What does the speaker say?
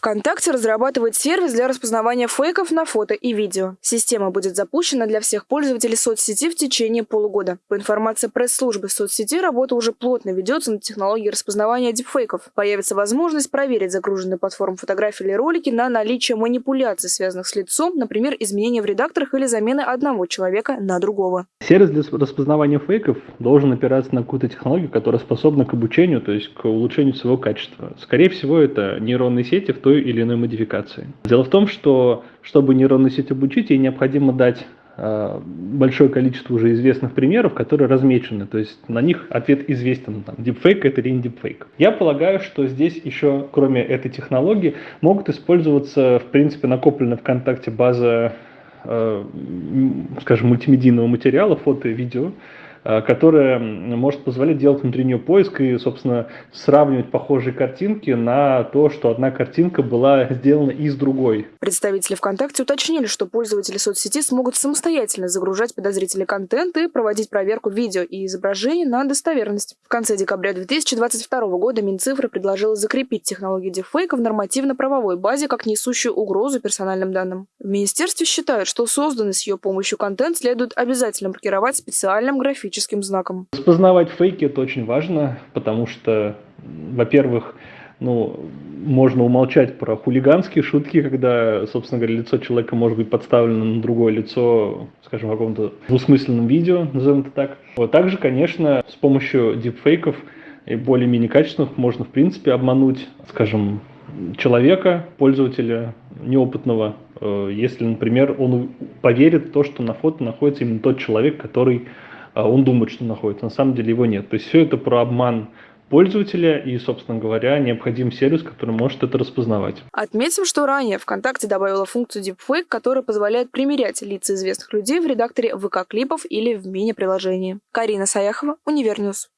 ВКонтакте разрабатывает сервис для распознавания фейков на фото и видео. Система будет запущена для всех пользователей соцсети в течение полугода. По информации пресс-службы соцсети, работа уже плотно ведется над технологией распознавания дипфейков. Появится возможность проверить загруженные платформ фотографии или ролики на наличие манипуляций, связанных с лицом, например, изменения в редакторах или замены одного человека на другого. Сервис для распознавания фейков должен опираться на какую-то технологию, которая способна к обучению, то есть к улучшению своего качества. Скорее всего, это нейронные сети в той той или иной модификации. Дело в том, что чтобы нейронную сеть обучить, ей необходимо дать э, большое количество уже известных примеров, которые размечены, то есть на них ответ известен, там, deepfake это или не deepfake. Я полагаю, что здесь еще, кроме этой технологии, могут использоваться, в принципе, накопленная ВКонтакте база, э, скажем, мультимедийного материала, фото и видео, которая может позволять делать внутренний поиск и, собственно, сравнивать похожие картинки на то, что одна картинка была сделана из другой. Представители ВКонтакте уточнили, что пользователи соцсети смогут самостоятельно загружать подозрительный контент и проводить проверку видео и изображений на достоверность. В конце декабря 2022 года Минцифры предложила закрепить технологию дефейка в нормативно-правовой базе как несущую угрозу персональным данным. В министерстве считают, что созданный с ее помощью контент следует обязательно маркировать специальным графическим графическим знаком. Распознавать фейки – это очень важно, потому что, во-первых, ну, можно умолчать про хулиганские шутки, когда, собственно говоря, лицо человека может быть подставлено на другое лицо, скажем, в каком-то двусмысленном видео, назовем это так. Вот также, конечно, с помощью дипфейков и более-менее качественных можно, в принципе, обмануть, скажем, человека, пользователя неопытного, э, если, например, он поверит в то, что на фото находится именно тот человек, который он думает, что находится, на самом деле его нет. То есть все это про обман пользователя и, собственно говоря, необходим сервис, который может это распознавать. Отметим, что ранее ВКонтакте добавила функцию Deepfake, которая позволяет примерять лица известных людей в редакторе ВК-клипов или в мини-приложении. Карина Саяхова, Универ News.